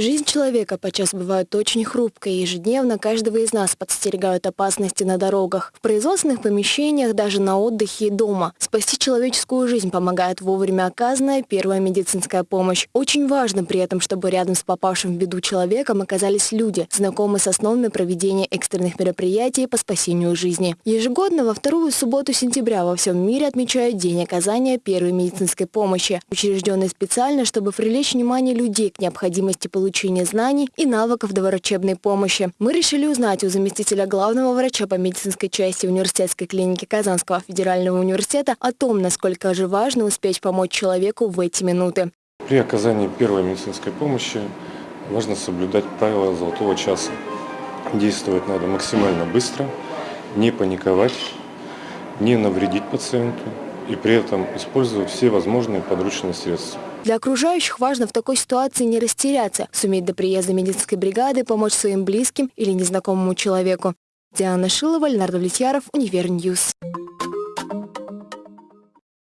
Жизнь человека подчас бывает очень хрупкой, и ежедневно каждого из нас подстерегают опасности на дорогах, в производственных помещениях, даже на отдыхе и дома. Спасти человеческую жизнь помогает вовремя оказанная первая медицинская помощь. Очень важно при этом, чтобы рядом с попавшим в беду человеком оказались люди, знакомые с основами проведения экстренных мероприятий по спасению жизни. Ежегодно во вторую субботу сентября во всем мире отмечают День оказания первой медицинской помощи, учрежденный специально, чтобы привлечь внимание людей к необходимости получения знаний и навыков доврачебной помощи. Мы решили узнать у заместителя главного врача по медицинской части университетской клиники Казанского федерального университета о том, насколько же важно успеть помочь человеку в эти минуты. При оказании первой медицинской помощи важно соблюдать правила золотого часа. Действовать надо максимально быстро, не паниковать, не навредить пациенту и при этом использовать все возможные подручные средства. Для окружающих важно в такой ситуации не растеряться, суметь до приезда медицинской бригады помочь своим близким или незнакомому человеку. Диана Шилова, Леонард Влетьяров, Univer News.